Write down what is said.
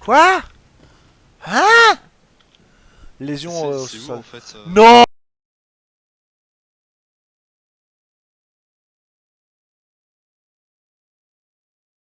Quoi? Hein? Lésion euh, au c'est où sol. en fait euh, Non